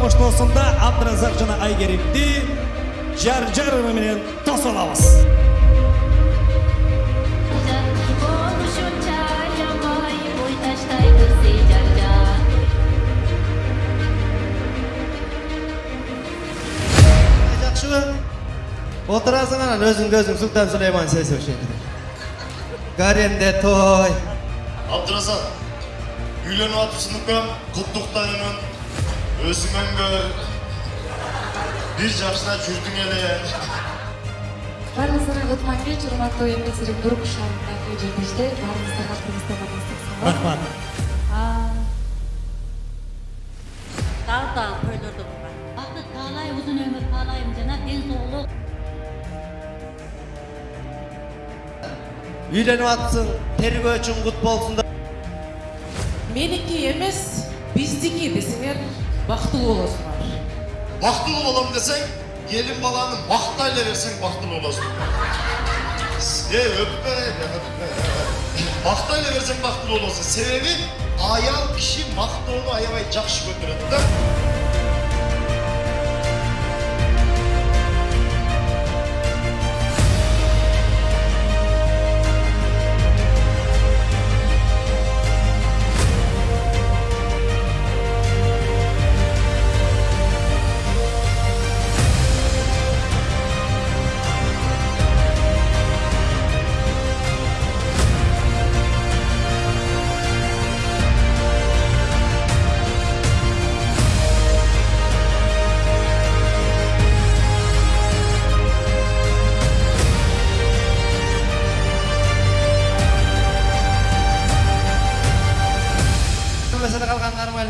коштоосунда абдыразак жана айгеримди жар жарымы менен тосуп алабыз жакшыбы отурасың анан өзүң көзүң султан сулейман сейсебишеди гаремде той үйленіп атыпсың үкем, құттықтаймын. Көр. Bir жашына жүрдің баарыңыздарга өтмөн кеч урматтуу эмгек нурук шаарындагы жеңиште баарыңыздарга кыргызстандан ыстык салам рахмат. Dağ dağ toylarda bulmak. Baktık talay uzun ömür talayım cana en soğuluk үйлөнүп атыпсың тергөөчүң кут болсун меники емес биздики десеңер. Бактылуу болосуңар Бақтылы болам десең, келін баланы мақтайлы берсең бақтылы боласың. Е, öpme. Мақтайлы берсең бақтылы боласың. Себебі аял кіші мақтауды аябай жақсы көтереді да.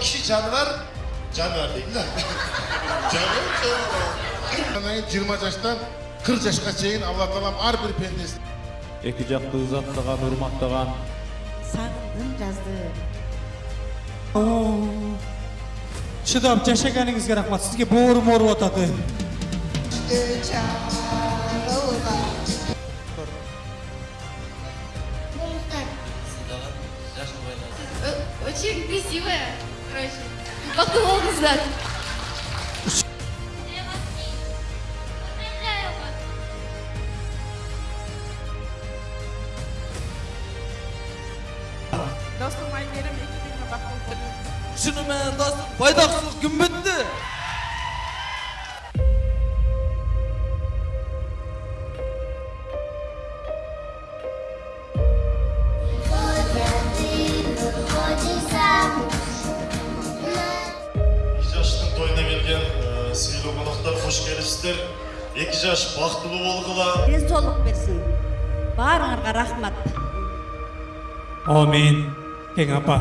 Kişi canıvar, canıvar değil lan. canıvar, canıvar. 20 жаштан 40 жашка чейин алла таалам ар бир пендесин эки жакты ызаттаган урматтаган Sağındın жазды. чыдап жашаганыңызга рахмат сизге боорум ооруп атат очень красивая короче бактылуу кыздар достум айгерим эки күнгө бактылуу шыны менен достум бойдоксулук күн қош келіпсіздер екі жас бақытты болғыла солық берсін барыңарға рахмат әумин кең апа